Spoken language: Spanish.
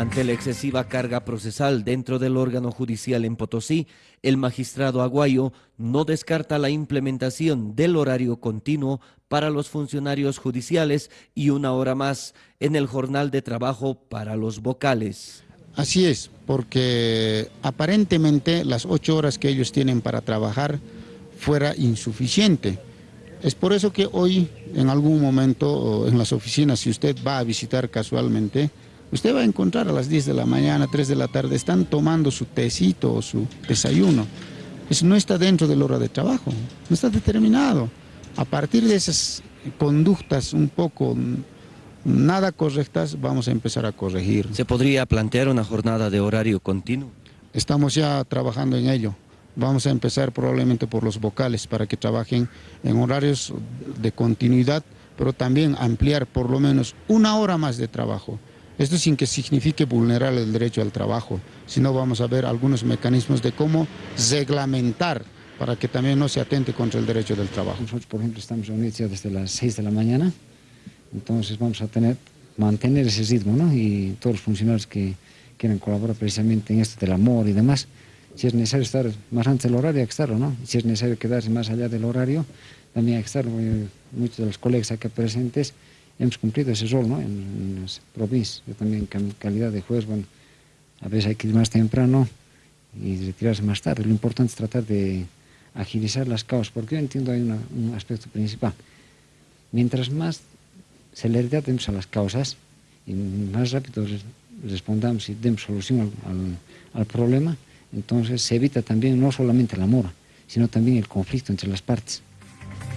Ante la excesiva carga procesal dentro del órgano judicial en Potosí, el magistrado Aguayo no descarta la implementación del horario continuo para los funcionarios judiciales y una hora más en el jornal de trabajo para los vocales. Así es, porque aparentemente las ocho horas que ellos tienen para trabajar fuera insuficiente. Es por eso que hoy, en algún momento, en las oficinas, si usted va a visitar casualmente, usted va a encontrar a las 10 de la mañana, 3 de la tarde, están tomando su tecito o su desayuno. Eso no está dentro de la hora de trabajo, no está determinado. A partir de esas conductas un poco nada correctas, vamos a empezar a corregir. ¿Se podría plantear una jornada de horario continuo? Estamos ya trabajando en ello. Vamos a empezar probablemente por los vocales para que trabajen en horarios de continuidad, pero también ampliar por lo menos una hora más de trabajo. Esto sin que signifique vulnerar el derecho al trabajo, sino vamos a ver algunos mecanismos de cómo reglamentar para que también no se atente contra el derecho del trabajo. Nosotros, por ejemplo, estamos reunidos desde las 6 de la mañana, entonces vamos a tener, mantener ese ritmo, ¿no? Y todos los funcionarios que quieran colaborar precisamente en esto del amor y demás, si es necesario estar más antes del horario, hay que estarlo, ¿no? Si es necesario quedarse más allá del horario, también hay que estarlo. Muchos de los colegas aquí presentes hemos cumplido ese rol ¿no? en, las provincias. Yo también en calidad de juez, bueno, a veces hay que ir más temprano y retirarse más tarde. Lo importante es tratar de agilizar las causas, porque yo entiendo hay un aspecto principal. Mientras más celeridad demos a las causas y más rápido respondamos y demos solución al, al problema, entonces se evita también no solamente la mora, sino también el conflicto entre las partes.